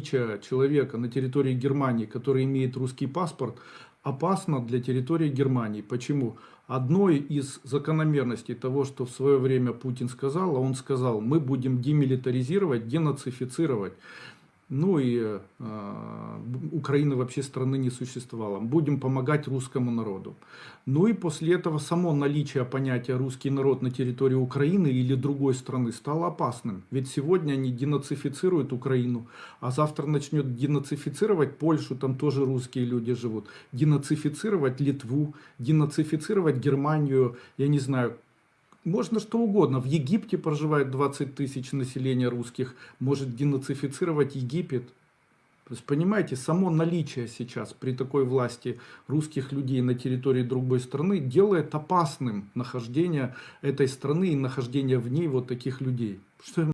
человека на территории Германии, который имеет русский паспорт, опасно для территории Германии. Почему? Одной из закономерностей того, что в свое время Путин сказал, а он сказал, мы будем демилитаризировать, денацифицировать. Ну и э, Украины вообще страны не существовало. Будем помогать русскому народу. Ну и после этого само наличие понятия русский народ на территории Украины или другой страны стало опасным. Ведь сегодня они денацифицируют Украину, а завтра начнет денацифицировать Польшу, там тоже русские люди живут. Денацифицировать Литву, денацифицировать Германию, я не знаю, можно что угодно. В Египте проживает 20 тысяч населения русских. Может денацифицировать Египет. То есть, понимаете, само наличие сейчас при такой власти русских людей на территории другой страны делает опасным нахождение этой страны и нахождение в ней вот таких людей. Что